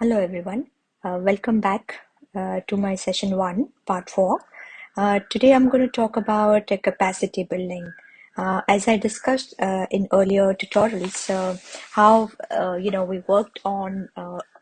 Hello everyone, uh, welcome back uh, to my session one, part four. Uh, today I'm going to talk about capacity building. Uh, as I discussed uh, in earlier tutorials, uh, how you know we worked on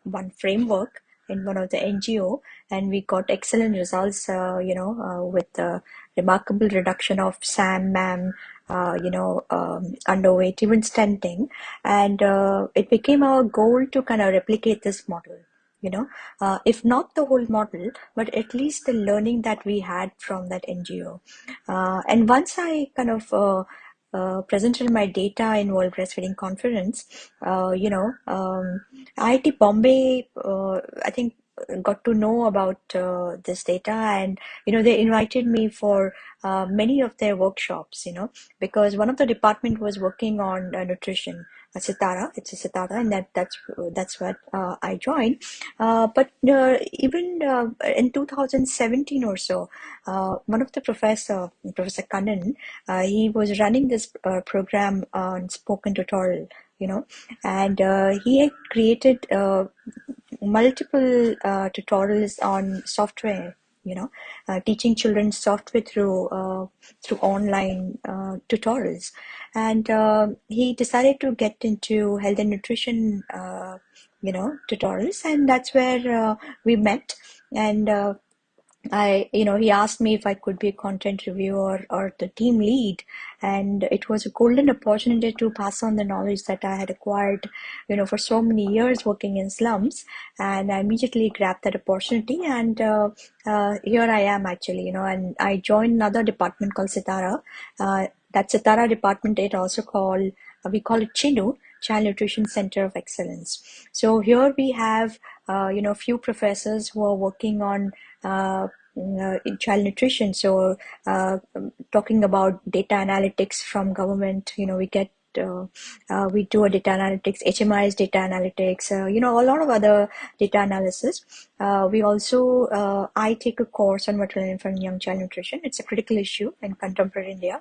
one framework in one of the NGO and we got excellent results, you know, with the remarkable reduction of SAM, MAM, uh, you know, um, underweight, even stunting. And uh, it became our goal to kind of replicate this model, you know, uh, if not the whole model, but at least the learning that we had from that NGO. Uh, and once I kind of uh, uh, presented my data in World Breastfeeding Conference, uh, you know, um, IIT Bombay, uh, I think got to know about uh, this data and you know they invited me for uh, many of their workshops you know because one of the department was working on uh, nutrition uh, CTARA it's a CTARA and that that's that's what uh, I joined. Uh, but even in 2017 or so one of the professor Professor Kannan he was running this program on spoken tutorial you know and he had created multiple uh, tutorials on software you know uh, teaching children software through uh, through online uh, tutorials. And uh, he decided to get into health and nutrition uh, you know tutorials. And that's where we met. And I, you know, he asked me if I could be a content reviewer or the team lead, and it was a golden opportunity to pass on the knowledge that I had acquired, you know, for so many years working in slums. And I immediately grabbed that opportunity, and uh, uh, here I am actually, you know, and I joined another department called CTARA. Uh, that CTARA department, it also called uh, we call it Chinu, Child Nutrition Center of Excellence. So here we have, uh, you know, a few professors who are working on child nutrition. So uh, talking about data analytics from government, you know, we get uh, uh, we do a data analytics, HMIS data analytics, uh, you know, a lot of other data analysis. we also, I take a course on maternal infant young child nutrition. It's a critical issue in contemporary India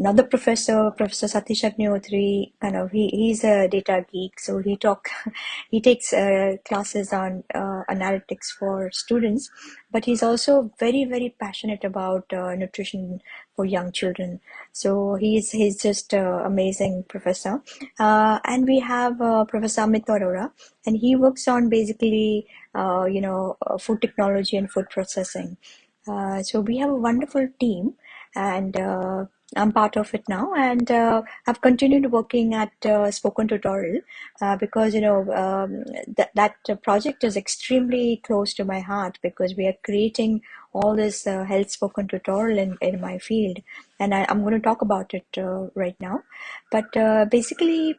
another professor, Professor Satish Agnihotri, kind of he, he's a data geek, so he talk he takes uh, classes on uh, analytics for students, but he's also very very passionate about uh, nutrition for young children. So he's he's just uh, amazing professor, uh, and we have uh, Professor Amit Arora, and he works on basically you know food technology and food processing. so we have a wonderful team and I'm part of it now, and uh, I've continued working at uh, Spoken Tutorial uh, because you know um, that that project is extremely close to my heart because we are creating all this uh, health spoken tutorial in, in my field, and I, am going to talk about it uh, right now. But uh, basically,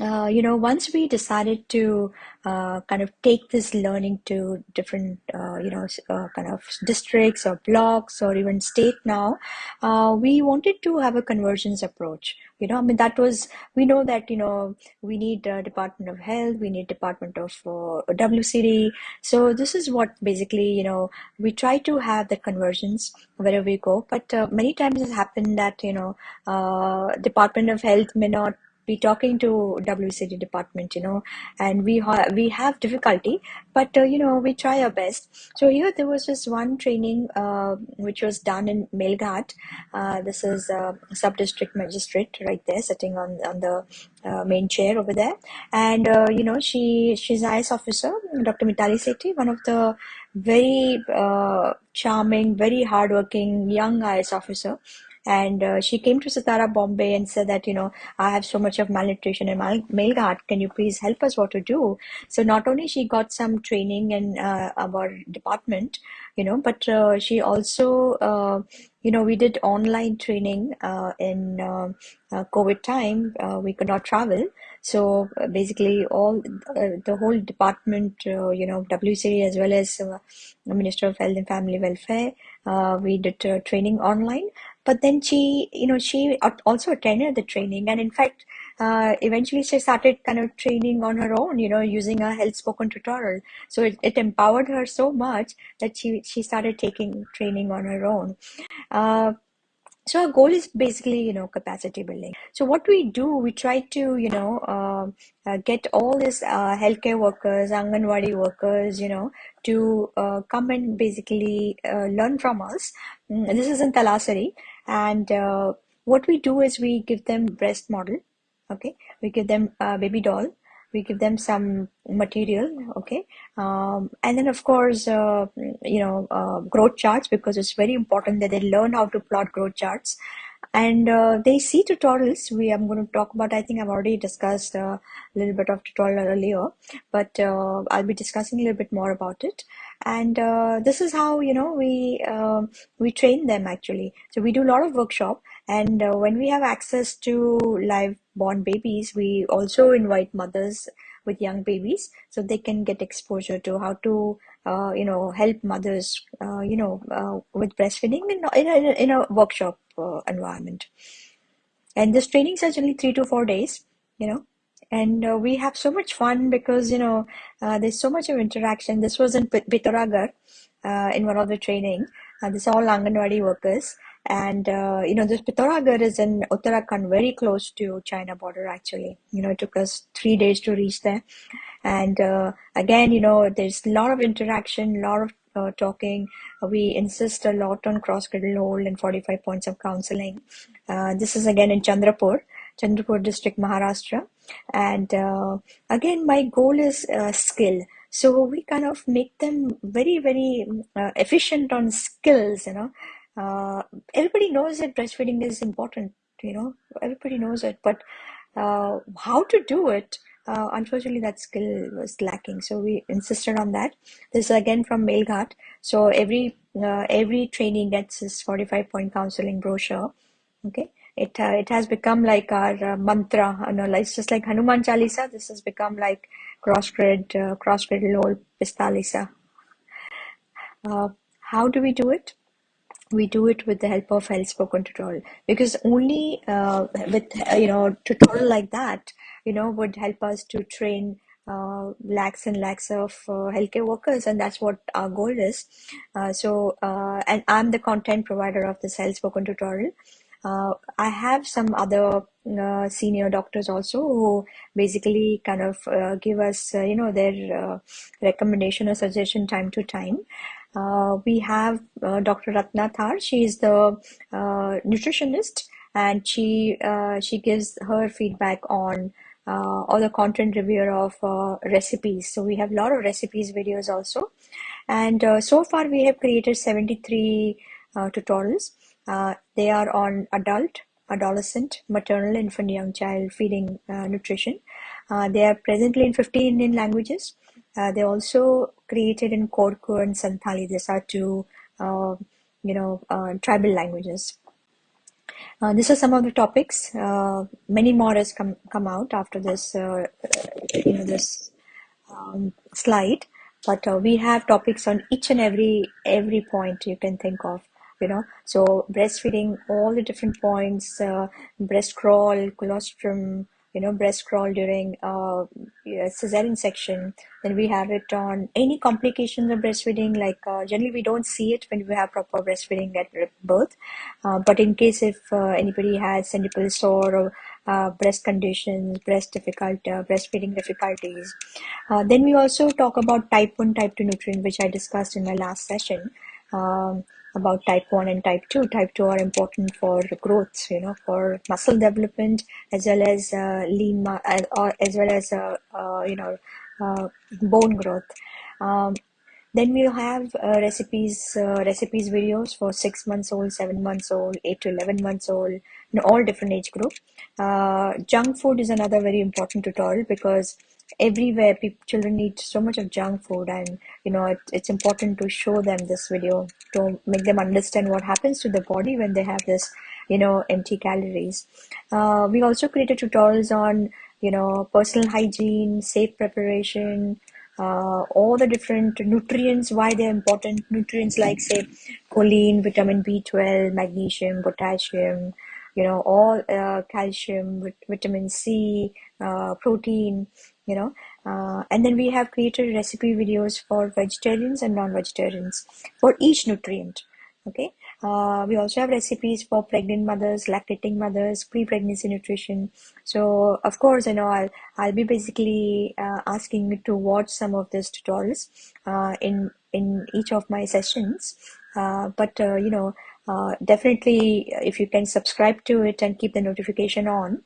uh, you know, once we decided to uh, kind of take this learning to different, uh, you know, uh, kind of districts or blocks or even state now, uh, we wanted to have a convergence approach. You know, I mean, that was, we know that, you know, we need Department of Health, we need Department of WCD. So this is what basically, you know, we try to have the convergence wherever we go. But many times it's happened that, you know, Department of Health may not be talking to WCD department, you know, and we ha- we have difficulty, but uh, you know we try our best. So here there was just one training uh, which was done in Melghat. Uh, this is a sub district magistrate right there, sitting on on the uh, main chair over there, and uh, you know she she's IS officer, Dr. Mitali Sethi, one of the very uh, charming, very hardworking young IS officer and uh, she came to CTARA Bombay and said that you know I have so much of malnutrition in my Melghat. Can you please help us what to do? So not only she got some training in uh, our department, you know, but uh, she also uh, you know we did online training uh, in uh, COVID time. we could not travel, so basically all the whole department, you know, WCD as well as Minister of Health and Family Welfare, we did training online but then she you know she also attended the training. And in fact uh, eventually she started kind of training on her own you know using a health spoken tutorial. So it, it empowered her so much that she she started taking training on her own. Uh, so our goal is basically you know capacity building. So what we do we try to you know uh, uh, get all these uh, healthcare workers anganwadi workers you know to uh, come and basically uh, learn from us. Mm, this is in talasari and uh, what we do is we give them breast model okay? We give them a baby doll. We give them some material okay? Um, and then of course uh, you know uh, growth charts because it's very important that they learn how to plot growth charts and uh, they see tutorials. We i'm going to talk about i think i've already discussed uh, a little bit of tutorial earlier but uh, i'll be discussing a little bit more about it. And uh, this is how you know we um, we train them actually. So we do a lot of workshop and uh, when we have access to live born babies we also invite mothers with young babies so they can get exposure to how to uh, you know help mothers uh, you know uh, with breastfeeding in, in, a, in a workshop uh, environment. And this trainings are generally three to four days you know. And uh, we have so much fun because you know uh, there's so much of interaction. This was in Pithoragarh in one of the training. This are all Anganwadi workers and uh, you know this Pithoragarh is in Uttarakhand, very close to China border. Actually, you know, it took us three days to reach there. And uh, again, you know, there's a lot of interaction, a lot of uh, talking. We insist a lot on cross cradle hold and 45 points of counseling. Uh, this is again in Chandrapur, Chandrapur district, Maharashtra. And uh, again, my goal is uh, skill. So we kind of make them very, very efficient on skills, you know uh, everybody knows that breastfeeding is important you know. Everybody knows it but uh, how to do it uh, unfortunately that skill was lacking. So we insisted on that. This is again from Melghat so every uh, every training gets this 45 point counseling brochure okay? It uh, it has become like our uh, mantra you know it's just like Hanuman Chalisa. This has become like cross cradle uh, cross cradle hold Pistalisa uh, how do we do it we do it with the help of health spoken tutorial. Because only uh, with uh, you know tutorial like that you know would help us to train uh, lakhs and lakhs of uh, healthcare workers and that's what our goal is. Uh, so uh, and i'm the content provider of this health spoken tutorial. I have some other senior doctors also who basically kind of give us you know their recommendation or suggestion time to time uh, we have uh, Dr. Ratna Thar. She is the uh, nutritionist, and she uh, she gives her feedback on uh, all the content review of recipes. So we have a lot of recipes videos also, and so far we have created seventy three tutorials. they are on adult, adolescent, maternal, infant, young child feeding nutrition. they are presently in 15 Indian languages. Uh, they also created in Korku and Santali. These are two, uh, you know, uh, tribal languages. Uh, these are some of the topics. Uh, many more has come come out after this, uh, you know, this um, slide. But we have topics on each and every every point you can think of you know so breastfeeding all the different points breast crawl colostrum you know breast crawl during uh, cesarean section then we have it on any complications of breastfeeding like uh, generally we don't see it when we have proper breastfeeding at birth. Uh, but in case if uh, anybody has centripetal sore or uh, breast conditions breast difficult uh, breastfeeding difficulties. Then we also talk about type 1 type 2 nutrient which i discussed in my last session. Um, about type 1 and type 2 type 2 are important for growth you know for muscle development as well as uh, lean uh, or as well as uh, uh, you know uh, bone growth. Um, then we have uh, recipes recipes videos for 6 months old 7 months old 8 to 11 months old in all different age group. Junk food is another very important tutorial because everywhere people, children eat so much of junk food and you know it, it's important to show them this video to make them understand what happens to the body when they have this you know empty calories uh, we also created tutorials on you know personal hygiene safe preparation uh, all the different nutrients, why they're important. Nutrients like, say, choline, vitamin B12, magnesium, potassium, you know, all uh, calcium, vitamin C, uh, protein, you know. Uh, and then we have created recipe videos for vegetarians and non-vegetarians for each nutrient. Okay. Uh, we also have recipes for pregnant mothers, lactating mothers, pre-pregnancy nutrition. So of course, you know, I'll, I'll be basically uh, asking you to watch some of these tutorials uh, in, in each of my sessions. Uh, but, uh, you know, uh, definitely if you can subscribe to it and keep the notification on.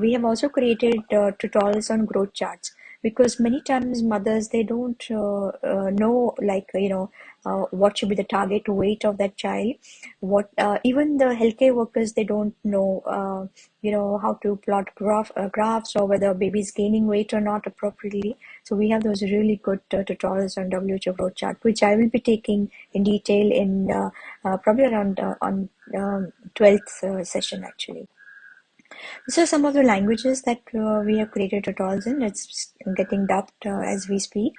we have also created tutorials on growth charts because many times mothers they don't uh, uh, know like you know uh, what should be the target weight of that child what uh, even the healthcare workers they don't know uh, you know how to plot graph uh, graphs or whether baby is gaining weight or not appropriately so we have those really good tutorials on WHO growth chart which I will be taking in detail in probably around on 12th um, session actually these are some of the languages that uh, we have created tutorials in. It's getting dubbed uh, as we speak.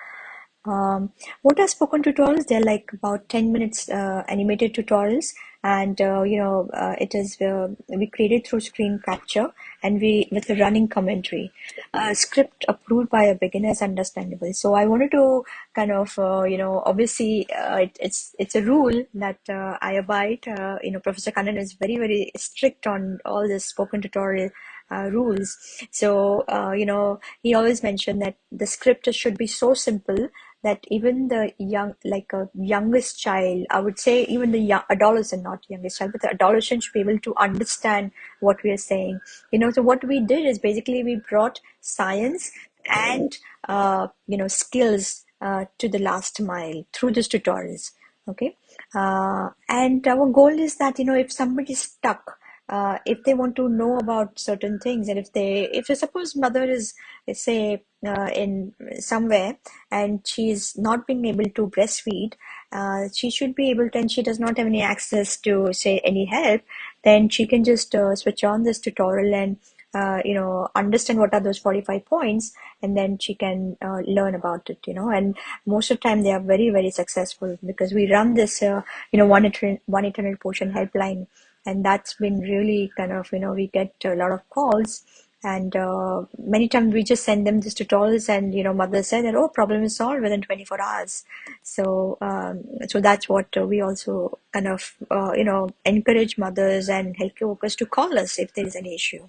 Um, what are spoken tutorials? They're like about 10 minutes uh, animated tutorials and uh, you know uh, it is uh, we created through screen capture and we with a running commentary uh, script approved by a beginner is understandable so i wanted to kind of uh, you know obviously uh, it, it's it's a rule that i abide you know professor kannan is very very strict on all this spoken tutorial uh, rules. So, uh, you know, he always mentioned that the script should be so simple that even the young, like a youngest child, I would say even the young adolescent, not youngest child, but the adolescent should be able to understand what we are saying. You know, so what we did is basically we brought science and, uh, you know, skills uh, to the last mile through these tutorials. Okay. Uh, and our goal is that, you know, if somebody is stuck, uh, if they want to know about certain things. And if they if suppose mother is say uh, in somewhere and she's not being able to breastfeed uh, she should be able to and she does not have any access to say any help then she can just uh, switch on this tutorial and uh, you know understand what are those 45 points and then she can uh, learn about it you know. And most of the time they are very very successful because we run this you know one 800 portion helpline and that's been really kind of you know we get a lot of calls. And uh, many times we just send them these tutorials and you know mother said that oh problem is solved within 24 hours. So um, so that's what uh, we also kind of uh, you know encourage mothers and healthcare workers to call us if there is any issue.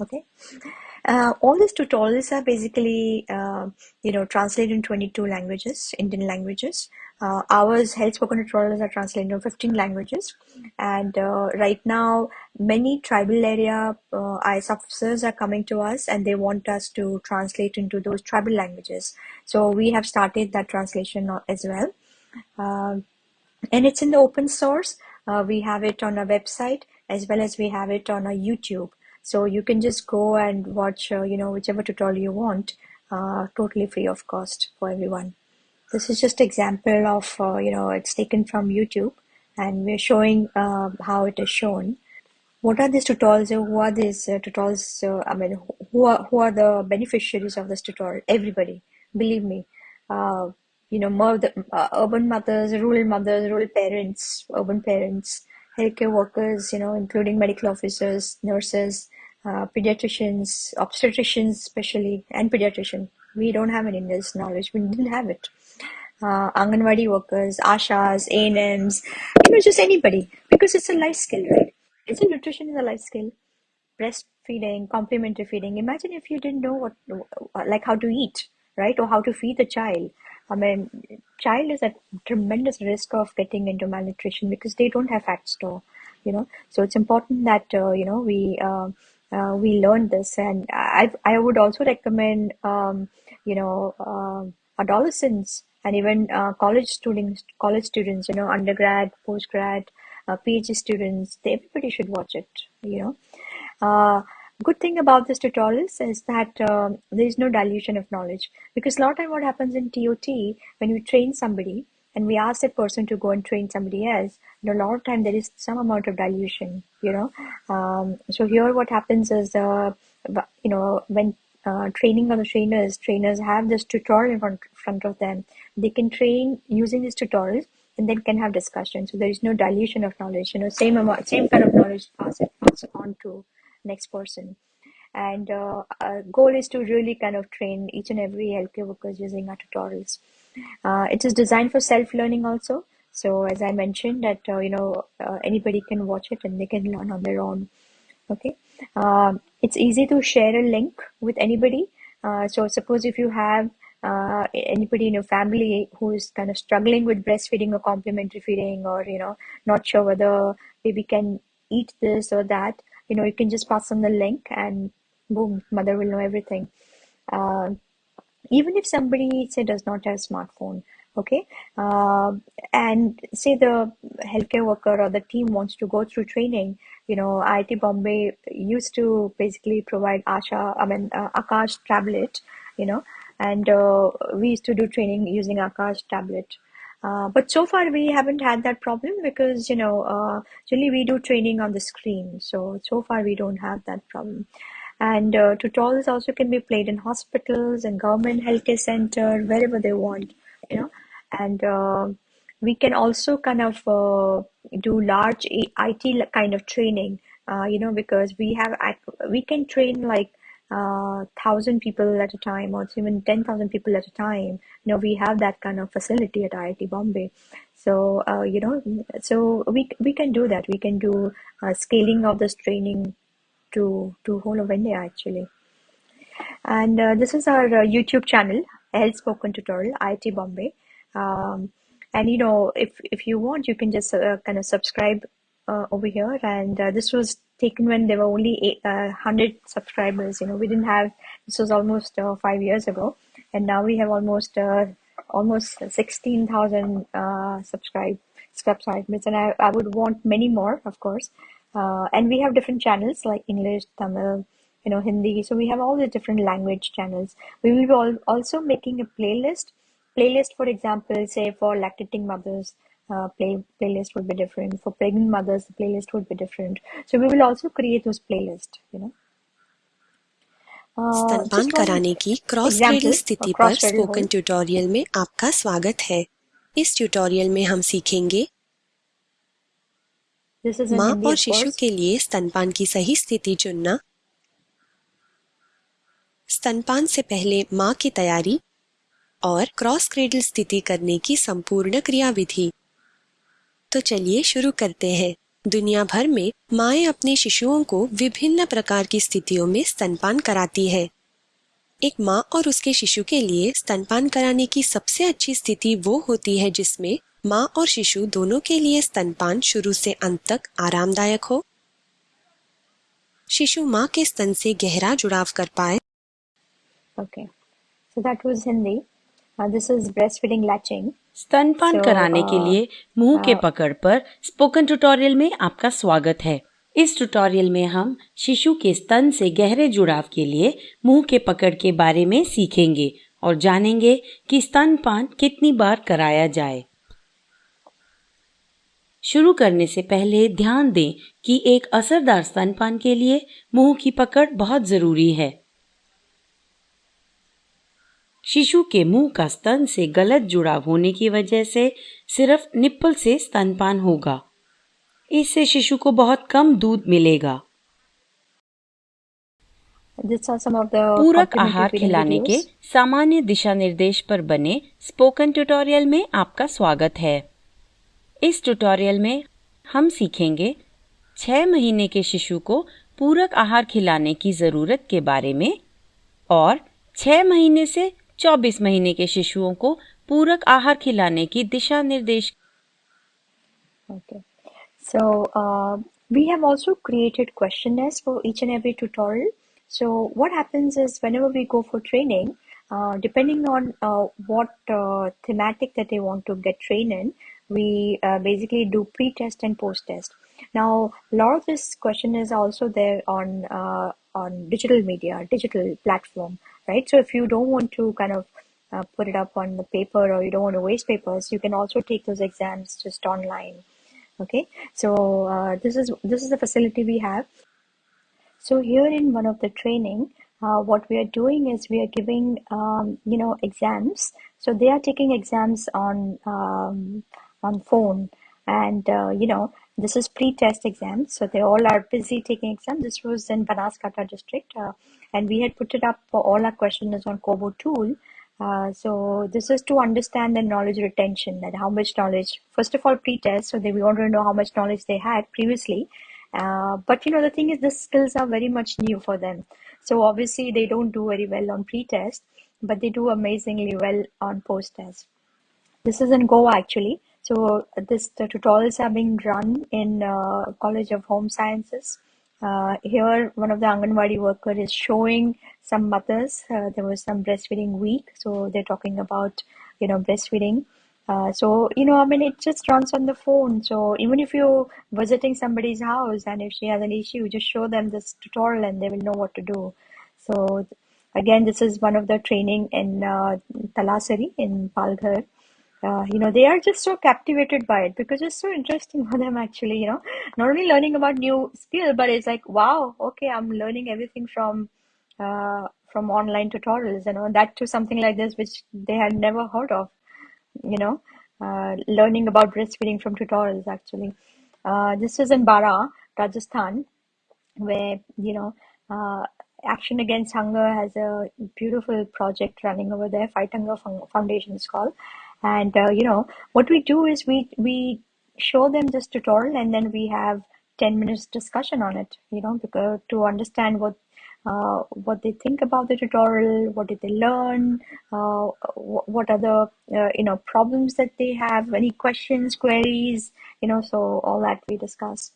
Okay uh, all these tutorials are basically, uh, you know, translated in 22 languages, Indian languages. Uh, ours health spoken tutorials are translated in 15 languages. And uh, right now, many tribal area uh, IS officers are coming to us and they want us to translate into those tribal languages. So we have started that translation as well. Um, and it's in the open source. Uh, we have it on our website as well as we have it on our YouTube. So you can just go and watch, uh, you know, whichever tutorial you want, uh, totally free of cost for everyone. This is just example of, uh, you know, it's taken from YouTube and we're showing uh, how it is shown. What are these tutorials? Who are these uh, tutorials? I mean, who are, who are the beneficiaries of this tutorial? Everybody, believe me. Uh, you know, more the, urban mothers, rural mothers, rural parents, urban parents, healthcare workers, you know, including medical officers, nurses, uh, pediatricians, obstetricians, especially, and pediatrician. We don't have any this knowledge. We didn't have it. Uh, Anganwadi workers, Ashas, ANMs, you know, just anybody, because it's a life skill, right? Isn't nutrition is a life skill? Breastfeeding, complementary feeding. Imagine if you didn't know what, like how to eat, right? Or how to feed the child. I mean, child is at tremendous risk of getting into malnutrition because they don't have fat store, you know. So it's important that uh, you know we uh, uh, we learn this, and I I would also recommend um, you know um, adolescents and even uh, college students, college students, you know, undergrad, postgrad, uh, PhD students, they, everybody should watch it, you know. Uh, good thing about this tutorials is that um, there is no dilution of knowledge because a lot of time what happens in TOT when you train somebody and we ask that person to go and train somebody else, and a lot of time there is some amount of dilution, you know. Um, so here what happens is, uh, you know, when uh, training of the trainers, trainers have this tutorial in front, of them. They can train using these tutorials and then can have discussion. So there is no dilution of knowledge. You know, same amount, same kind of knowledge pass it pass on to next person. And uh, our goal is to really kind of train each and every healthcare workers using our tutorials. Uh, it is designed for self-learning also. So as I mentioned that, uh, you know, uh, anybody can watch it and they can learn on their own. Okay. Um, it's easy to share a link with anybody. Uh, so suppose if you have uh, anybody in your family who is kind of struggling with breastfeeding or complementary feeding or, you know, not sure whether baby can eat this or that, you know, you can just pass on the link and boom, mother will know everything. Even if somebody say does not have a smartphone, okay uh, and say the healthcare worker or the team wants to go through training you know IIT Bombay used to basically provide Asha I mean uh, Akash tablet you know and uh, we used to do training using Akash tablet. Uh, but so far we haven't had that problem because you know uh, generally we do training on the screen. So so far we don't have that problem and uh, tutorials also can be played in hospitals and government healthcare center wherever they want you know and uh, we can also kind of uh, do large IT kind of training, uh, you know, because we have we can train like uh, thousand people at a time, or even ten thousand people at a time. You know, we have that kind of facility at IIT Bombay. So uh, you know, so we we can do that. We can do scaling of this training to to whole of India actually. And uh, this is our uh, YouTube channel, Health Spoken Tutorial, IIT Bombay. Um, and you know, if if you want, you can just uh, kind of subscribe uh, over here. And uh, this was taken when there were only eight, uh, 100 subscribers. You know, we didn't have this was almost uh, five years ago, and now we have almost uh, almost 16,000 uh, subscribe subscribers, and I, I would want many more, of course. Uh, and we have different channels like English, Tamil, you know, Hindi. So we have all the different language channels. We will be all, also making a playlist playlist for example say for lactating mothers uh, play playlist would be different for pregnant mothers the playlist would be different so we will also create those playlists you know uh, स्तनपान कराने की cross cradle स्थिति पर spoken tutorial में आपका स्वागत है इस ट्यूटोरियल में हम सीखेंगे माँ और शिशु के लिए स्तनपान की सही स्थिति चुनना। स्तनपान से पहले माँ की तैयारी और क्रॉस क्रेडल स्थिति करने की संपूर्ण क्रिया विधि तो चलिए शुरू करते हैं। दुनिया भर में माए अपने शिशुओं को विभिन्न प्रकार की स्थितियों में स्तनपान कराती है। एक माँ और उसके शिशु के लिए स्तनपान कराने की सबसे अच्छी स्थिति वो होती है जिसमें माँ और शिशु दोनों के लिए स्तनपान शुरू से अंत तक आरामदायक हो। शिशु माँ के स्तन से गहरा जुड़ाव कर पाए। Okay. So that was hindi. This is breast feeding latching स्तनपान so, कराने uh, के लिए मुँह uh, के पकड़ पर स्पोकन ट्यूटोरियल में आपका स्वागत है। इस ट्यूटोरियल में हम शिशु के स्तन से गहरे जुड़ाव के लिए मुँह के पकड़ के बारे में सीखेंगे और जानेंगे कि स्तनपान कितनी बार कराया जाए। शुरू करने से पहले ध्यान दें कि एक असरदार स्तनपान के लिए मुँह की पकड़ बहुत ज़रूरी है। शिशु के मुँह का स्तन से गलत जुड़ाव होने की वजह से सिर्फ़ निप्पल से स्तनपान होगा। इससे शिशु को बहुत कम दूध मिलेगा। पूरक आहार खिलाने के सामान्य दिशा निर्देश पर बने स्पोकन ट्यूटोरियल में आपका स्वागत है। इस ट्यूटोरियल में हम सीखेंगे छह महीने के शिशु को पूरक आहार खिलाने की ज़रूरत के बारे में और छह महीने से 24 महीने के शिशुओं को पूरक आहार खिलाने की दिशा निर्देश Okay. So uh, we have also created questionnaires for each and every tutorial. So what happens is whenever we go for training, uh, depending on uh, what uh, thematic that they want to get trained in, we uh, basically do pre-test and post-test. Now, a lot of this question is also there on uh, on digital media, digital platform right? So if you don't want to kind of uh, put it up on the paper or you don't want to waste papers, you can also take those exams just online. Okay, so uh, this is this is the facility we have. So here in one of the training, uh, what we are doing is we are giving, um, you know, exams. So they are taking exams on um, on phone, and uh, you know, this is pre-test exams. So they all are busy taking exams. This was in Banaskantha district, uh, and we had put it up for all our questionnaires on Kobo tool. Uh, so this is to understand the knowledge retention that how much knowledge first of all pre-test so they we want to know how much knowledge they had previously uh, but you know the thing is the skills are very much new for them so obviously they don't do very well on pre-test but they do amazingly well on post-test this is in goa actually so this the tutorials are being run in uh, college of home sciences uh, here, one of the Anganwadi worker is showing some mothers. Uh, there was some breastfeeding week, so they're talking about you know breastfeeding. Uh, so you know, I mean, it just runs on the phone. So even if you're visiting somebody's house and if she has an issue, just show them this tutorial and they will know what to do. So again, this is one of the training in uh, Talasari in Palghar uh, you know they are just so captivated by it because it's so interesting for them actually you know. Not only learning about new skill but it's like wow okay i'm learning everything from uh, from online tutorials you know that to something like this which they had never heard of you know uh, learning about breastfeeding from tutorials actually. Uh, this is in bara rajasthan where you know uh, action against hunger has a beautiful project running over there fight hunger foundation is called and uh, you know what we do is we we show them this tutorial and then we have 10 minutes discussion on it you know because to understand what uh, what they think about the tutorial what did they learn uh, what are the uh, you know problems that they have any questions queries you know so all that we discuss.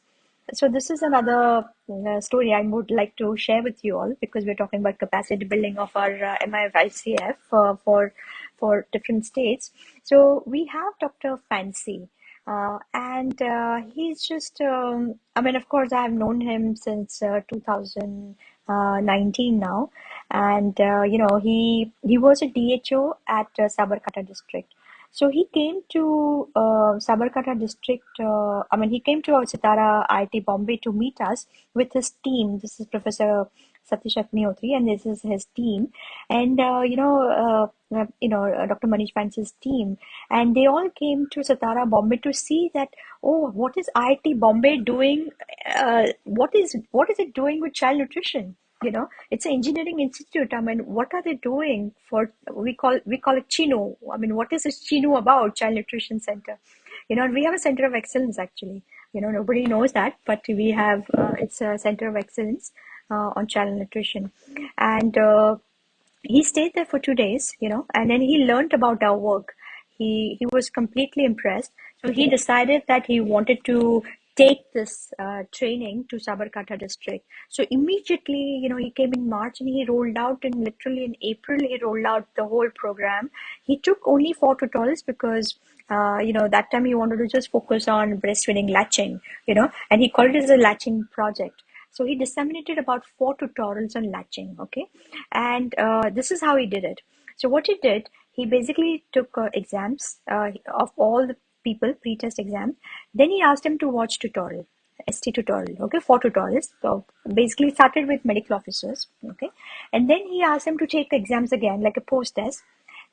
So this is another uh, story I would like to share with you all because we're talking about capacity building of our uh, MIF uh, for for different states. So we have Dr. Fancy, uh, and uh, he's just, um, I mean, of course, I've known him since uh, 2019 now, and uh, you know, he he was a DHO at uh, Sabarkantha district. So he came to uh, Sabarkantha district. Uh, I mean, he came to our CTARA IIT Bombay to meet us with his team. This is Professor Satish Agnihotri, and this is his team. And uh, you know, uh, uh you know, uh, Dr. Manish Vance's team, and they all came to CTARA, Bombay to see that. Oh, what is IIT Bombay doing? Uh, what is what is it doing with child nutrition? You know, it's an engineering institute. I mean, what are they doing for? We call we call it Chinu I mean, what is this Chinu about? Child Nutrition Center. You know, we have a center of excellence actually. You know, nobody knows that, but we have. Uh, it's a center of excellence on child nutrition and uh, he stayed there for two days you know and then he learned about our work he he was completely impressed so he decided that he wanted to take this uh, training to Sabarkantha district. So immediately, you know, he came in March and he rolled out and literally in April, he rolled out the whole program. He took only four tutorials because, uh, you know, that time he wanted to just focus on breastfeeding latching, you know, and he called it as a latching project. So he disseminated about four tutorials on latching, okay? And uh, this is how he did it. So what he did, he basically took uh, exams uh, of all the people, pre-test exams. Then he asked them to watch tutorial, ST tutorial, okay, four tutorials. So basically started with medical officers, okay? And then he asked them to take exams again, like a post-test.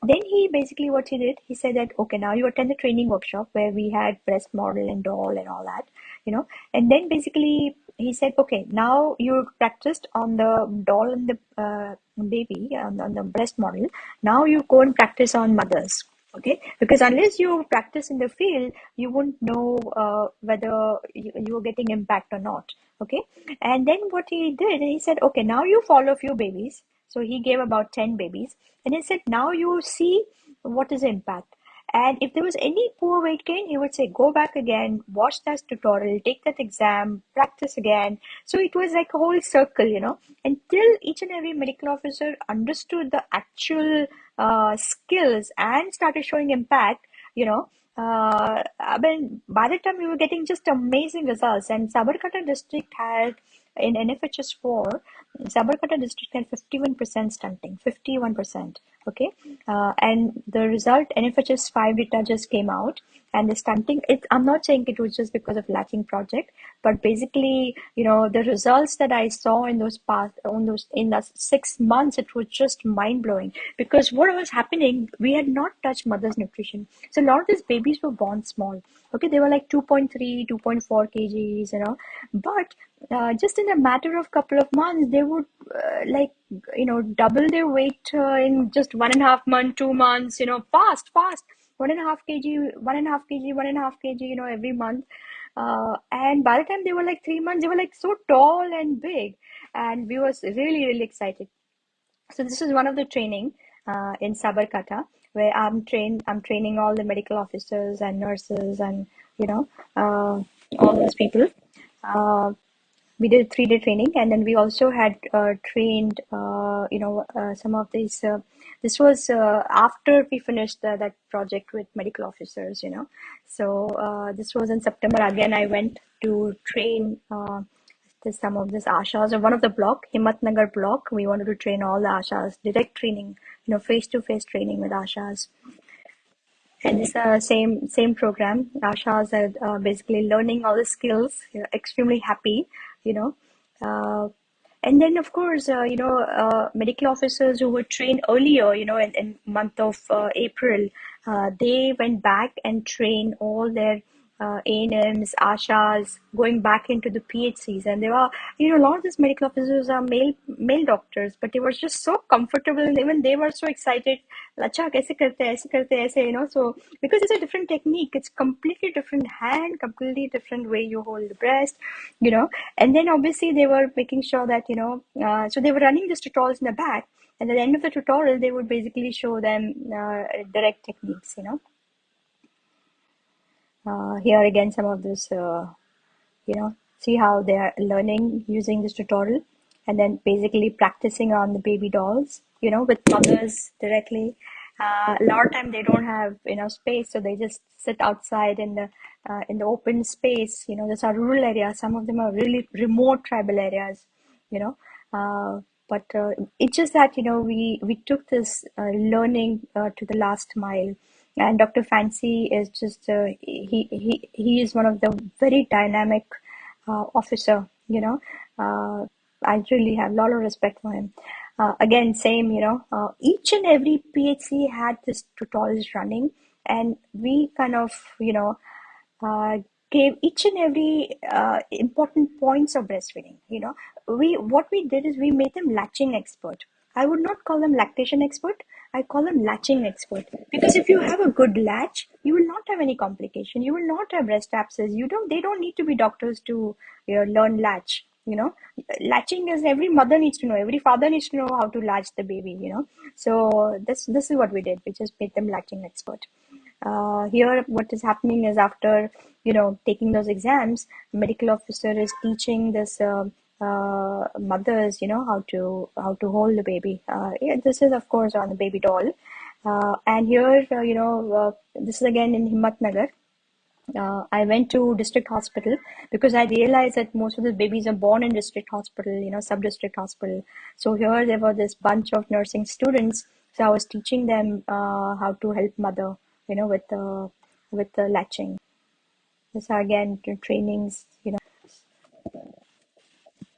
Then he basically what he did, he said that, okay, now you attend the training workshop where we had breast model and doll and all that, you know, and then basically he said, okay, now you practiced on the doll and the uh, baby on, on, the breast model. Now you go and practice on mothers. Okay, because unless you practice in the field, you won't know uh, whether you, are getting impact or not. Okay, and then what he did, he said, okay, now you follow a few babies. So he gave about 10 babies, and he said, now you see what is impact and if there was any poor weight gain, he would say, go back again, watch that tutorial, take that exam, practice again. So it was like a whole circle, you know, until each and every medical officer understood the actual uh, skills and started showing impact, you know, uh, I mean, by the time we were getting just amazing results, and Sabarkantha district had in NFHS 4, Sabarkantha district had 51% stunting, 51%. Okay, uh, and the result NFHS 5 data just came out, and the stunting. It, I'm not saying it was just because of latching project, but basically, you know, the results that I saw in those past, on those in the six months, it was just mind blowing. Because what was happening, we had not touched mother's nutrition, so a lot of these babies were born small. Okay, they were like 2.3, 2.4 kgs, you know, but uh, just in a matter of couple of months they would uh, like you know double their weight uh, in just one and a half month two months you know fast fast. One and a half kg one and a half kg one and a half kg you know every month. Uh, and by the time they were like three months they were like so tall and big. And we was really really excited. So this is one of the training uh, in sabarkantha where i'm trained i'm training all the medical officers and nurses and you know all those people. Uh, we did three day training and then we also had uh, trained uh, you know uh, some of these uh, this was uh, after we finished the, that project with medical officers you know. So uh, this was in september. Again i went to train some of this ashas or one of the block himatnagar block. We wanted to train all the ashas direct training you know face to face training with ashas. And it's the same same program. Ashas are basically learning all the skills. Extremely happy you know. Uh, and then, of course, uh, you know, uh, medical officers who were trained earlier, you know, in, in month of uh, April, uh, they went back and trained all their uh, ANMs, ASHAs, going back into the PHCs. And there are, you know, a lot of these medical officers are male male doctors, but they were just so comfortable and even they were so excited. You know. So, because it's a different technique, it's completely different hand, completely different way you hold the breast, you know. And then obviously they were making sure that, you know, uh, so they were running these tutorials in the back. And at the end of the tutorial, they would basically show them uh, direct techniques, you know. Uh, here again, some of this, uh, you know, see how they are learning using this tutorial and then basically practicing on the baby dolls, you know, with mothers directly. Uh, a lot of time they don't have enough space, so they just sit outside in the uh, in the open space. You know, there's are rural areas. Some of them are really remote tribal areas. You know, uh, but uh, it's just that you know we we took this learning to the last mile and Dr. Fancy is just uh, he he he is one of the very dynamic uh, officer. You know, uh, I really have a lot of respect for him. Uh, again, same. You know, uh, each and every PHC had this tutorials running, and we kind of you know uh, gave each and every important points of breastfeeding. You know, we what we did is we made them latching expert. I would not call them lactation expert. I call them latching expert because if you have a good latch, you will not have any complication. You will not have breast abscess. You don't. They don't need to be doctors to you know, learn latch. You know, latching is every mother needs to know. Every father needs to know how to latch the baby. You know, so this this is what we did. We just made them latching expert. Uh, here, what is happening is after you know taking those exams, medical officer is teaching this. Uh, uh, mothers you know how to how to hold the baby uh, yeah, this is of course on the baby doll uh, and here uh, you know uh, this is again in Himatnagar uh, I went to district hospital because I realized that most of the babies are born in district hospital, you know, sub-district hospital. So here there were this bunch of nursing students. So I was teaching them how to help mother, you know, with the with the latching. This again trainings, you know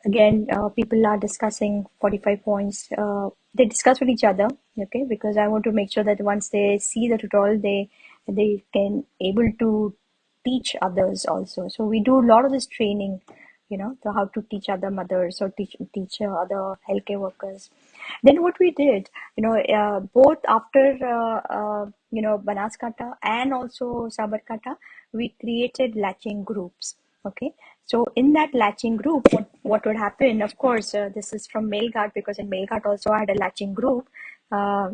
again uh, people are discussing 45 points. Uh, they discuss with each other okay because i want to make sure that once they see the tutorial they they can able to teach others also. So we do a lot of this training you know how to teach other mothers or teach teach other healthcare workers. Then what we did you know uh, both after uh, uh, you know banaskantha and also sabarkantha we created latching groups okay so in that latching group, what, what would happen, of course, uh, this is from Melghat because in Melghat also I had a latching group. Uh,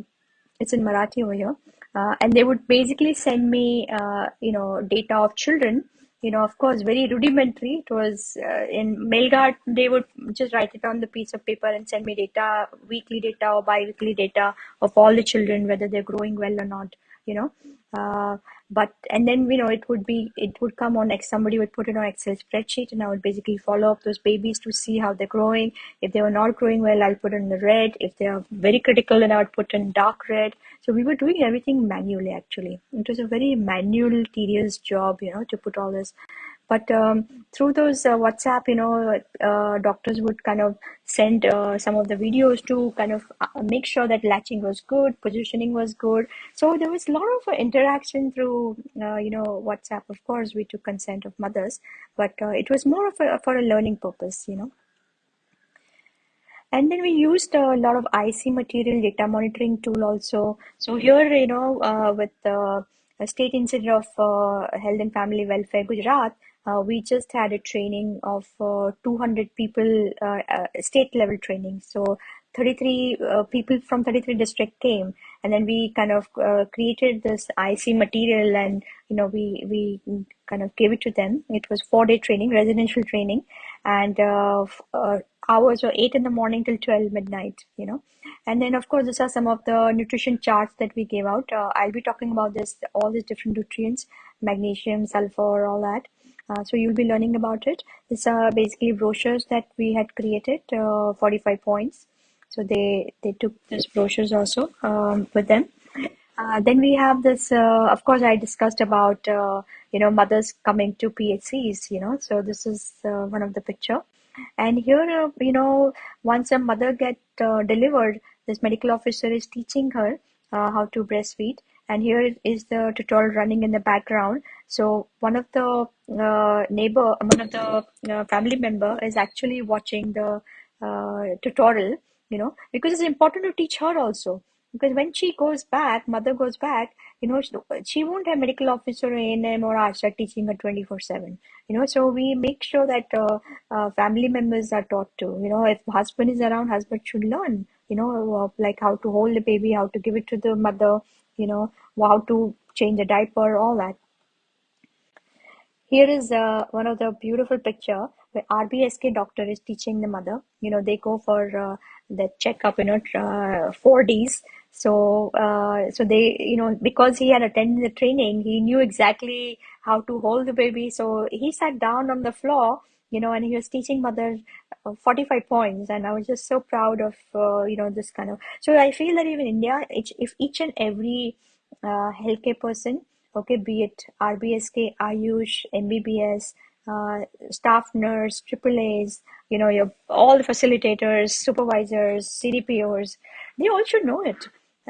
it's in Marathi over here. Uh, and they would basically send me, uh, you know, data of children. You know, of course, very rudimentary. It was uh, in Melghat, they would just write it on the piece of paper and send me data, weekly data or bi-weekly data of all the children, whether they're growing well or not you know uh, but and then you know it would be it would come on somebody would put it on excel spreadsheet and i would basically follow up those babies to see how they're growing. If they were not growing well i'll put in the red. If they are very critical then i would put in dark red. So we were doing everything manually actually. It was a very manual tedious job you know to put all this but um, through those uh, whatsapp you know uh, doctors would kind of send uh, some of the videos to kind of uh, make sure that latching was good positioning was good. So there was a lot of interaction through uh, you know whatsapp. Of course we took consent of mothers but uh, it was more of a for a learning purpose you know. And then we used a lot of IC material data monitoring tool also. So here, you know, uh, with State Institute of uh, Health and Family Welfare, Gujarat, uh, we just had a training of uh, 200 people, state level training. So 33 uh, people from 33 district came, and then we kind of uh, created this IC material, and you know we we kind of gave it to them. It was four day training, residential training, and hours were eight in the morning till 12 midnight. You know, and then of course these are some of the nutrition charts that we gave out. I'll be talking about this all these different nutrients, magnesium, sulfur, all that. Uh, so you'll be learning about it. These are basically brochures that we had created, uh, 45 points. So they, they took these brochures also um, with them. Uh, then we have this, uh, of course, I discussed about, uh, you know, mothers coming to PHCs, you know, so this is uh, one of the picture. And here, you know, once a mother get delivered, this medical officer is teaching her how to breastfeed. And here is the tutorial running in the background. So one of the uh, neighbor one of the uh, family member is actually watching the uh, tutorial you know because it's important to teach her also because when she goes back mother goes back you know she, won't have medical officer or ANM or ASHA teaching her 24 7 you know so we make sure that uh, uh, family members are taught to you know if husband is around husband should learn you know like how to hold the baby how to give it to the mother you know how to change a diaper, all that. Here is uh, one of the beautiful picture where RBSK doctor is teaching the mother. You know, they go for uh, the checkup, you know, uh, 4Ds. So, uh, so they, you know, because he had attended the training, he knew exactly how to hold the baby. So he sat down on the floor, you know, and he was teaching mother uh, 45 points. And I was just so proud of, uh, you know, this kind of, so I feel that even India, each, if each and every uh, healthcare person, okay, be it RBSK, Ayush, MBBS, uh, staff nurse, AAAs, you know, your all the facilitators, supervisors, CDPOs, they all should know it.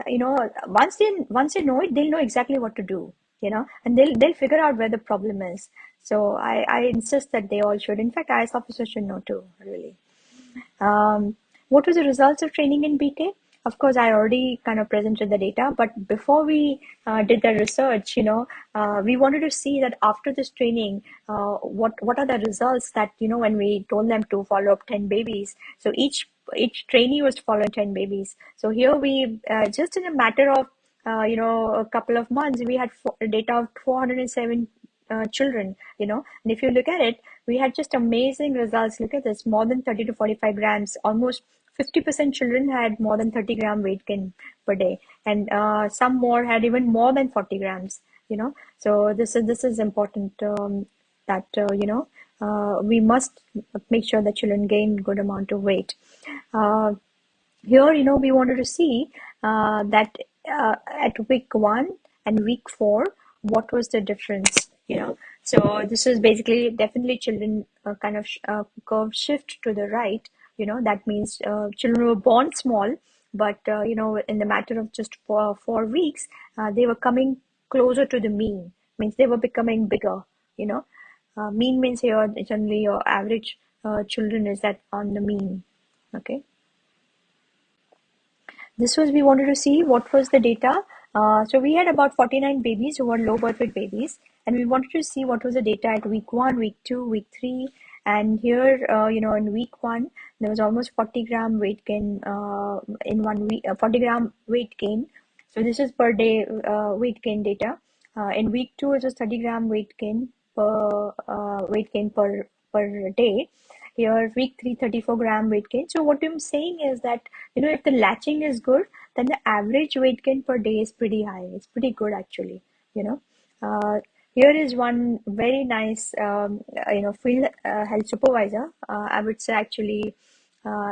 You know, once they once they know it, they'll know exactly what to do. You know, and they'll they'll figure out where the problem is. So I I insist that they all should. In fact, IAS officers should know too. Really. Um, what was the results of training in BK? Of course i already kind of presented the data but before we uh, did the research you know uh, we wanted to see that after this training uh, what what are the results that you know when we told them to follow up 10 babies. So each each trainee was to follow 10 babies. So here we uh, just in a matter of uh, you know a couple of months we had four, data of 407 uh, children you know. And if you look at it we had just amazing results. Look at this more than 30 to 45 grams almost 50% children had more than 30 gram weight gain per day. And uh, some more had even more than 40 grams you know. So this is this is important um, that uh, you know uh, we must make sure that children gain good amount of weight. Uh, here you know we wanted to see uh, that uh, at week one and week four what was the difference you know. So this is basically definitely children kind of curve shift to the right you know that means uh, children were born small but uh, you know in the matter of just four, four weeks uh, they were coming closer to the mean means they were becoming bigger you know. Uh, mean means here generally your average uh, children is that on the mean okay. This was we wanted to see what was the data. Uh, so we had about 49 babies who were low birth weight babies and we wanted to see what was the data at week one week two week three and here uh, you know in week one there was almost 40 gram weight gain uh, in one week uh, 40 gram weight gain so this is per day uh, weight gain data uh, in week two it was 30 gram weight gain per weight gain per per day here week 3 34 gram weight gain so what i'm saying is that you know if the latching is good then the average weight gain per day is pretty high. It's pretty good actually, you know. Uh, here is one very nice, um, you know, field uh, health supervisor. Uh, I would say actually uh,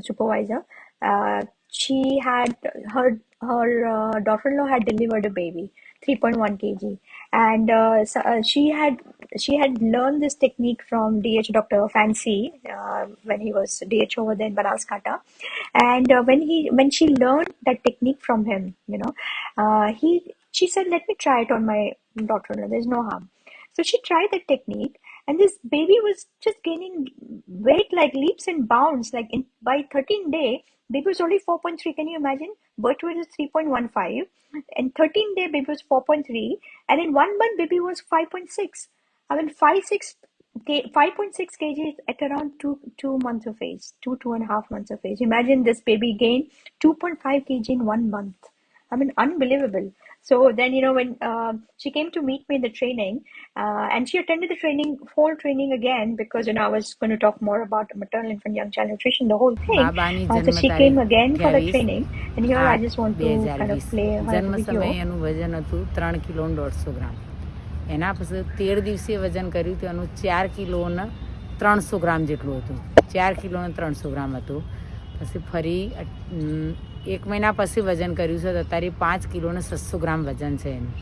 supervisor. Uh, she had her her uh, daughter-in-law had delivered a baby 3.1 kg and uh, so, uh, she had she had learned this technique from DH Dr. Fancy uh, when he was DH over there in Banaskantha and uh, when he when she learned that technique from him you know uh, he she said let me try it on my daughter-in-law. There's no harm. So she tried the technique and this baby was just gaining weight like leaps and bounds. Like in by 13 day baby was only 4.3 can you imagine? Birth weight is 3.15 and 13 day baby was 4.3 and in one month baby was 5.6 i mean 5 6 5.6 kg at around two two months of age two two and a half months of age. Imagine this baby gained 2.5 kg in one month. I mean unbelievable so then, you know, when uh, she came to meet me in the training, uh, and she attended the training, whole training again, because, you know, I was going to talk more about maternal infant young child nutrition, the whole thing. Uh, so she came again for the training, and here I just want to kind of play her video. એનું વજન હતું ત્રણ kilo દોઢસો ગ્રામ એના પછી તેર દિવસે વજન કર્યું તો એનું ચાર કિલો ને ત્રણસો ગ્રામ જેટલું હતું ચાર કિલો ને ત્રણસો ગ્રામ હતું પછી ફરી એક મહિના પછી વજન કર્યું છે તો અત્યારે પાંચ કિલોને છસો ગ્રામ વજન છે એનું.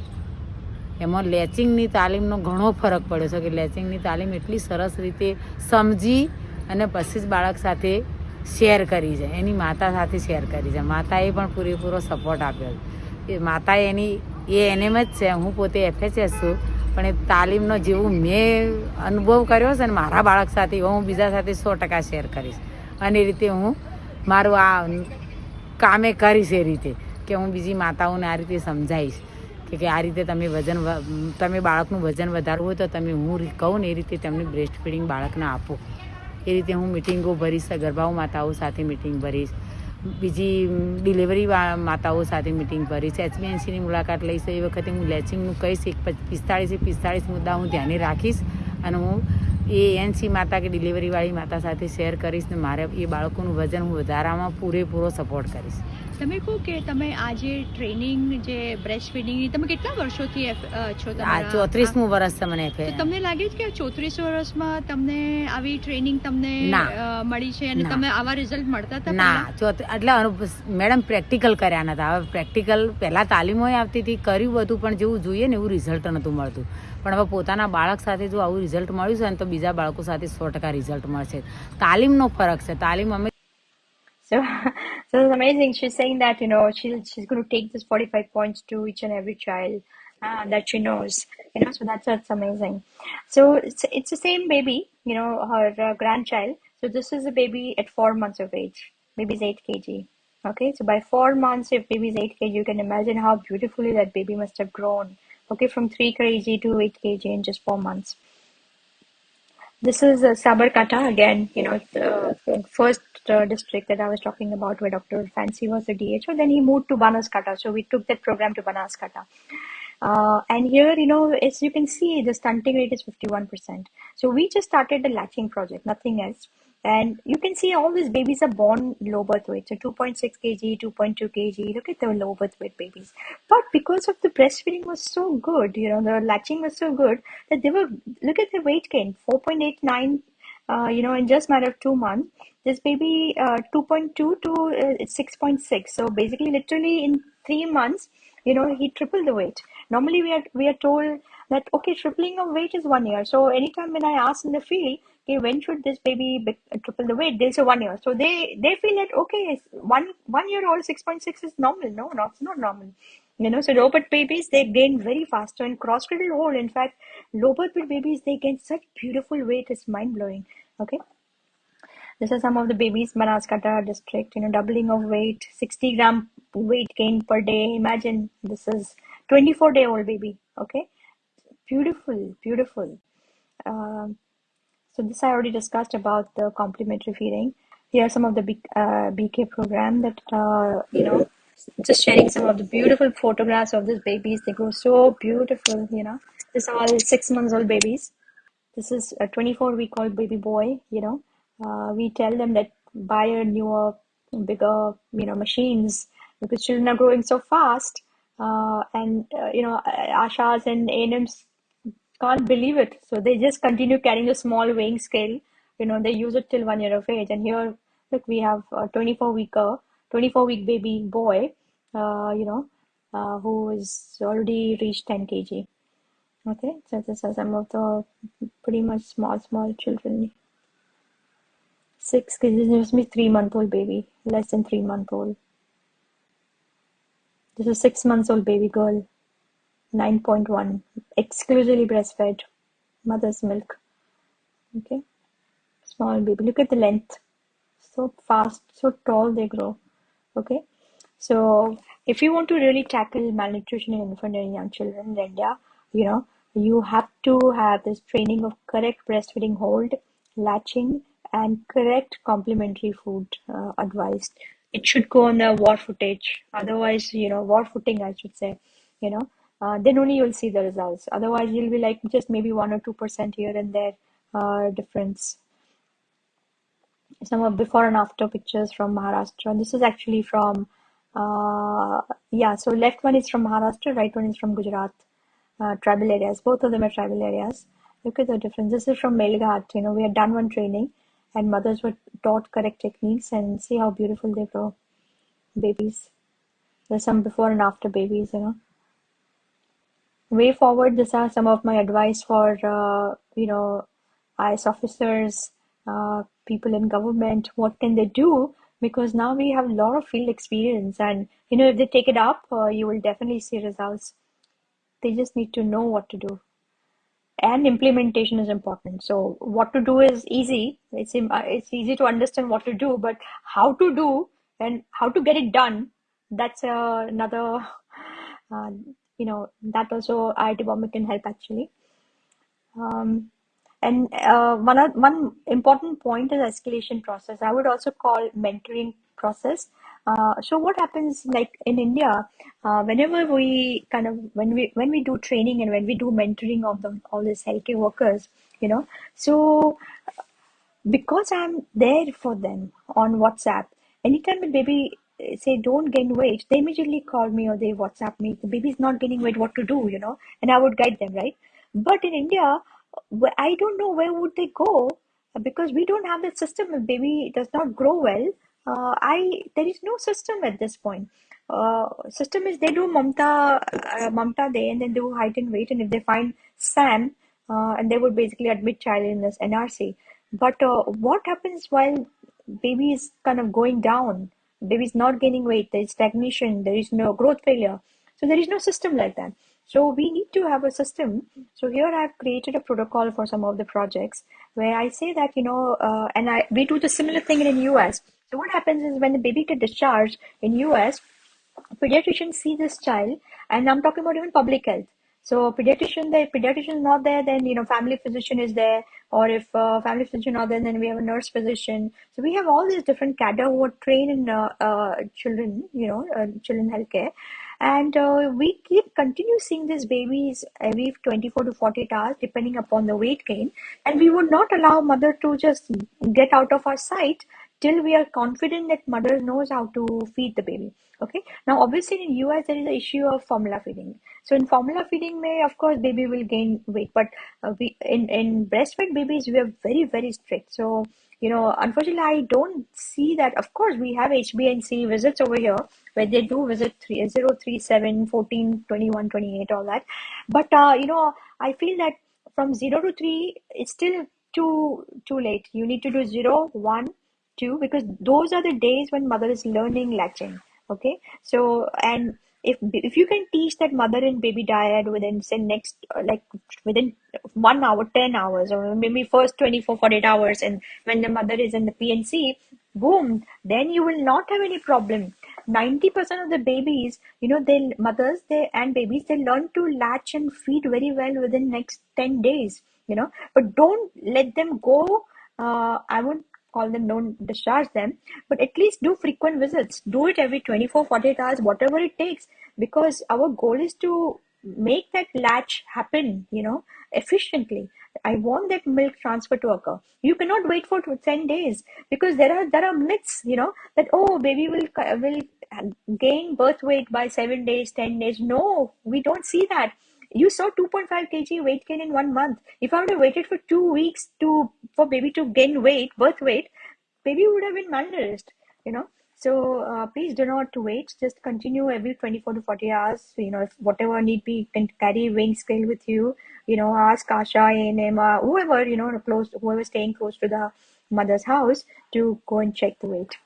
એમાં લેચિંગની તાલીમનો ઘણો ફરક પડ્યો છે કે લેચિંગની તાલીમ એટલી સરસ રીતે સમજી અને પછી જ બાળક સાથે શેર કરી છે એની માતા સાથે શેર કરી છે માતાએ પણ પૂરેપૂરો સપોર્ટ આપ્યો છે. એ માતાએ એની, એ એનેમ જ છે, હું પોતે એફએચએસ છું, પણ એ તાલીમનો જેવું મેં અનુભવ કર્યો છે ને મારા બાળક સાથે હું બીજા સાથે સો ટકા શેર કરીશ. અને એ રીતે હું મારું આ કામે કરીશ એ રીતે કે હું બીજી માતાઓને આ રીતે સમજાવીશ કે કે આ રીતે તમે વજન તમે બાળકનું વજન વધારવું હોય તો તમે હું કહું ને એ રીતે તમને બ્રેસ્ટ ફીડિંગ બાળકને આપો. એ રીતે હું મિટિંગો ભરીશ ગર્ભાઓ માતાઓ સાથે મિટિંગ ભરીશ, બીજી ડિલિવરી માતાઓ સાથે મિટિંગ ભરીશ એચબીએનસીની મુલાકાત લઈશ, એ વખતે હું લેચિંગનું કહીશ, એક પિસ્તાળીસથી પિસ્તાળીસ મુદ્દા હું ધ્યાને રાખીશ અને હું એ એનસી માતા કે ડિલિવરીવાળી માતા સાથે શેર કરીશ ને મારે એ બાળકોનું વજન હું વધારામાં પૂરેપૂરો સપોર્ટ કરીશ. તમે કહો કે તમે આ જે ટ્રેનિંગ જે બ્રેસ્ટ ફીડિંગની તમે કેટલા વર્ષોથી છો આ ચોત્રીસમું વર્ષ છે મને તમને લાગે છે કે ચોત્રીસ વર્ષમાં તમને આવી ટ્રેનિંગ તમને મળી છે અને તમે આવા રિઝલ્ટ મળતા હતા ના. એટલે મેડમ પ્રેક્ટિકલ કર્યા નતા. હવે પ્રેક્ટિકલ પહેલાં તાલીમોય આવતી હતી કર્યું બધું પણ જેવું જોઈએ ને એવું રિઝલ્ટ નહોતું મળતું. પણ હવે પોતાના બાળક સાથે જો આવું રિઝલ્ટ મળ્યું છે ને તો બીજા બાળકો સાથે સો ટકા રિઝલ્ટ મળશે તાલીમનો ફરક છે તાલીમ અમે So, so it's amazing. She's saying that you know she'll she's going to take this 45 points to each and every child uh, that she knows. You know, so that's that's amazing. So it's it's the same baby. You know, her uh, grandchild. So this is a baby at four months of age. Baby's eight kg. Okay, so by four months, if baby's eight kg, you can imagine how beautifully that baby must have grown okay from 3 kg to 8 kg in just four months. This is uh, Sabarkantha again you know the first uh, district that I was talking about where Dr. Fancy was the DHO then he moved to Banaskantha. So we took that program to Banaskantha. Uh, and here you know as you can see the stunting rate is 51% so we just started the latching project nothing else and you can see all these babies are born low birth weight. So 2.6 kg, 2.2 kg. Look at the low birth weight babies. But because of the breastfeeding was so good, you know, the latching was so good that they were, look at the weight gain, 4.89, uh, you know, in just matter of two months. This baby, uh, 2.2 to uh, 6.6. So basically, literally in three months, you know, he tripled the weight. Normally, we are we are told that okay, tripling of weight is one year. So anytime when I ask in the field, okay, when should this baby be, triple the weight? They'll say one year. So they they feel that okay, one one year old six point six is normal. No, not not normal. You know, so low birth babies they gain very fast. So in cross cradle hold, in fact, low birth babies they gain such beautiful weight. It's mind blowing. Okay. This is some of the babies, Banaskantha district, you know, doubling of weight, 60 gram weight gain per day. Imagine this is 24 day old baby. Okay. Beautiful, beautiful. Um, so this I already discussed about the complementary feeding. Here are some of the B, uh, BK program that, uh, you know, just sharing some of the beautiful photographs of these babies. They grow so beautiful, you know. This are all six months old babies. This is a 24 week old baby boy, you know. Uh, we tell them that buy a newer, bigger, you know, machines because children are growing so fast uh, and uh, you know ashas and ANMs can't believe it. So they just continue carrying a small weighing scale. You know they use it till one year of age. And here look we have a 24 weeker 24 week baby boy uh, you know uh, who is already reached 10 kg. Okay so this are some of the pretty much small small children. Six is me three month old baby less than three month old. This is six months old baby girl 9.1 exclusively breastfed mother's milk. Okay? Small baby. Look at the length. So fast so tall they grow. Okay? So if you want to really tackle malnutrition in infant and young children in india you know you have to have this training of correct breastfeeding hold latching and correct complementary food uh, advised it should go on the war footage. Otherwise you know war footing i should say you know uh, then only you'll see the results. Otherwise you'll be like just maybe one or two percent here and there uh, difference. Some of before and after pictures from maharashtra. This is actually from uh, yeah so left one is from maharashtra right one is from gujarat uh, tribal areas. Both of them are tribal areas. Look at the difference. This is from melghat you know we had done one training and mothers were taught correct techniques and see how beautiful they grow babies. There's some before and after babies you know way forward these are some of my advice for uh, you know IAS officers uh, people in government. What can they do? Because now we have a lot of field experience and you know if they take it up uh, you will definitely see results. They just need to know what to do. And implementation is important. So what to do is easy. It's it's easy to understand what to do but how to do and how to get it done that's uh, another uh, you know that also IIT Bombay can help actually. Um, and uh, one one important point is escalation process. I would also call mentoring process. Uh, so what happens like in india uh, whenever we kind of when we when we do training and when we do mentoring of the all these healthcare workers you know so because i'm there for them on whatsapp anytime a baby say don't gain weight they immediately call me or they whatsapp me the baby's not gaining weight what to do you know and i would guide them right but in india I don't know where would they go because we don't have that system. If baby does not grow well, uh, I there is no system at this point. Uh, system is they do mamta uh, mamta day and then do height and weight, and if they find SAM, uh, and they would basically admit child in this NRC. But uh, what happens while baby is kind of going down? Baby is not gaining weight. There is stagnation. There is no growth failure. So there is no system like that. So we need to have a system. So here I've created a protocol for some of the projects where I say that, you know, uh, and I we do the similar thing in the US. So what happens is when the baby get discharged in US, pediatrician see this child, and I'm talking about even public health. So pediatrician, the pediatrician is not there, then you know family physician is there, or if uh, family physician not there, then we have a nurse physician. So we have all these different cadre who are trained in uh, uh, children, you know, uh, children healthcare, and uh, we keep continue seeing these babies every 24 to 48 hours depending upon the weight gain. And we would not allow mother to just get out of our sight till we are confident that mother knows how to feed the baby. Okay? Now obviously in us there is the issue of formula feeding so in formula feeding may of course baby will gain weight but uh, we in in breastfed babies we are very very strict so you know, unfortunately, I don't see that. Of course, we have HBNC visits over here where they do visit 3, 0, 3, 7, 14, 21, 28, all that. But, uh, you know, I feel that from 0 to 3, it's still too too late. You need to do 0, 1, 2, because those are the days when mother is learning latching. Okay. So, and if if you can teach that mother and baby dyad within say next uh, like within one hour 10 hours or maybe first 24 48 hours and when the mother is in the pnc boom then you will not have any problem. 90% of the babies you know they mothers they and babies they learn to latch and feed very well within next 10 days you know. But don't let them go uh, i won't call them don't discharge them but at least do frequent visits do it every 24 48 hours whatever it takes because our goal is to make that latch happen you know efficiently i want that milk transfer to occur you cannot wait for 10 days because there are there are myths you know that oh baby will will um, gain birth weight by seven days, 10 days. No, we don't see that. You saw 2.5 kg weight gain in one month. If I would have waited for two weeks to for baby to gain weight, birth weight, baby would have been malnourished, you know. So uh, please do not wait. Just continue every 24 to 40 hours. You know, if whatever need be, you can carry weighing scale with you. You know, ask Asha, ANM, uh, whoever, you know, close, whoever staying close to the mother's house to go and check the weight.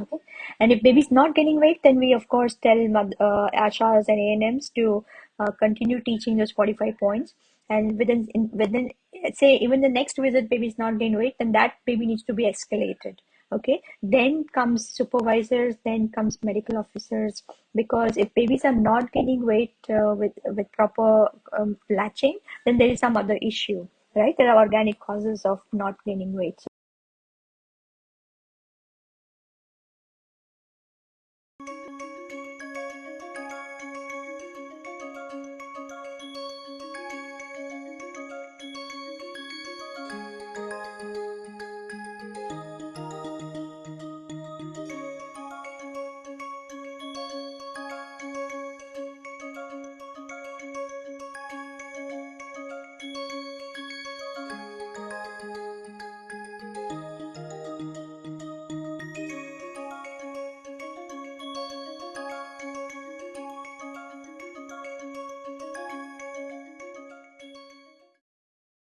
Okay. And if baby's not gaining weight, then we of course tell uh, Ashas and ANMs to uh, continue teaching those 45 points. And within in, within say even the next visit, baby is not gain weight, then that baby needs to be escalated. Okay. Then comes supervisors, then comes medical officers. Because if babies are not gaining weight uh, with with proper um, latching, then there is some other issue, right? There are organic causes of not gaining weight.